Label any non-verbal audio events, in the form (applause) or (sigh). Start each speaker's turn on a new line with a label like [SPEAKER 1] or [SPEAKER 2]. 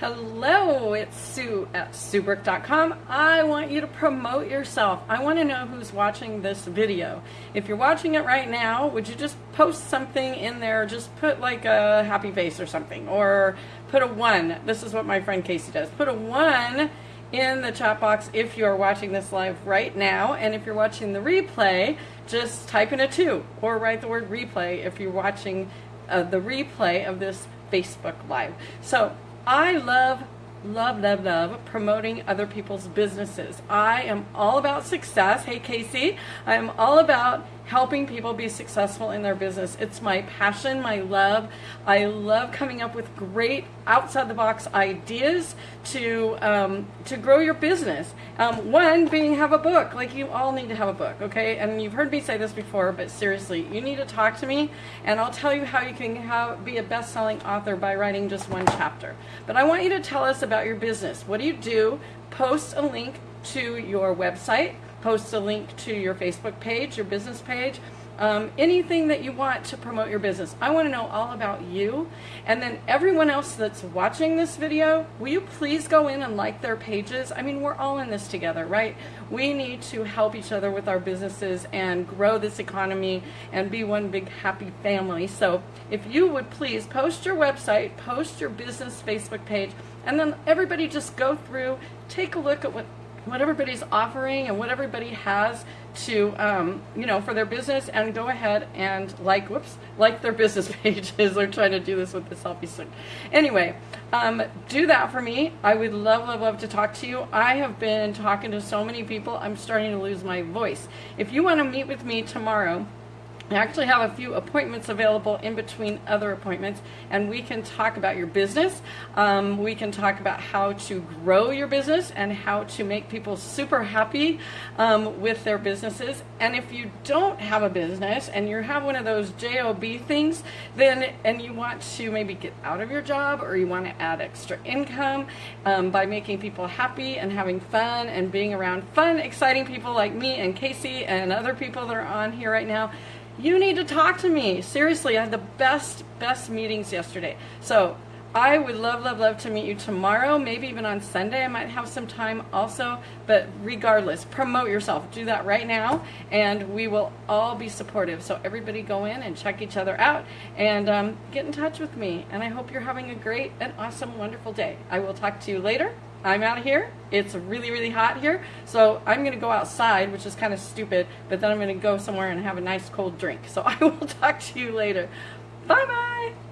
[SPEAKER 1] Hello, it's Sue at SueBrook.com. I want you to promote yourself. I want to know who's watching this video. If you're watching it right now, would you just post something in there? Just put like a happy face or something, or put a one. This is what my friend Casey does. Put a one in the chat box if you're watching this live right now, and if you're watching the replay, just type in a two or write the word replay if you're watching uh, the replay of this Facebook Live. So I love, love, love, love promoting other people's businesses. I am all about success. Hey, Casey, I am all about helping people be successful in their business. It's my passion, my love. I love coming up with great outside the box ideas to um, to grow your business. Um, one being have a book. Like you all need to have a book, okay? And you've heard me say this before, but seriously, you need to talk to me, and I'll tell you how you can have, be a best-selling author by writing just one chapter. But I want you to tell us about your business. What do you do? Post a link to your website post a link to your Facebook page, your business page, um, anything that you want to promote your business. I want to know all about you. And then everyone else that's watching this video, will you please go in and like their pages? I mean, we're all in this together, right? We need to help each other with our businesses and grow this economy and be one big happy family. So if you would please post your website, post your business Facebook page, and then everybody just go through, take a look at what what everybody's offering and what everybody has to um, you know for their business and go ahead and like whoops like their (laughs) business pages. They're trying to do this with the selfie stick. Anyway um, do that for me. I would love love love to talk to you. I have been talking to so many people I'm starting to lose my voice. If you want to meet with me tomorrow I actually have a few appointments available in between other appointments, and we can talk about your business. Um, we can talk about how to grow your business and how to make people super happy um, with their businesses. And if you don't have a business and you have one of those JOB things, then and you want to maybe get out of your job or you want to add extra income um, by making people happy and having fun and being around fun, exciting people like me and Casey and other people that are on here right now you need to talk to me. Seriously, I had the best, best meetings yesterday. So I would love, love, love to meet you tomorrow, maybe even on Sunday. I might have some time also, but regardless, promote yourself. Do that right now, and we will all be supportive. So everybody go in and check each other out and um, get in touch with me. And I hope you're having a great and awesome, wonderful day. I will talk to you later. I'm out of here. It's really, really hot here. So I'm going to go outside, which is kind of stupid, but then I'm going to go somewhere and have a nice cold drink. So (laughs) I will talk to you later. Bye-bye.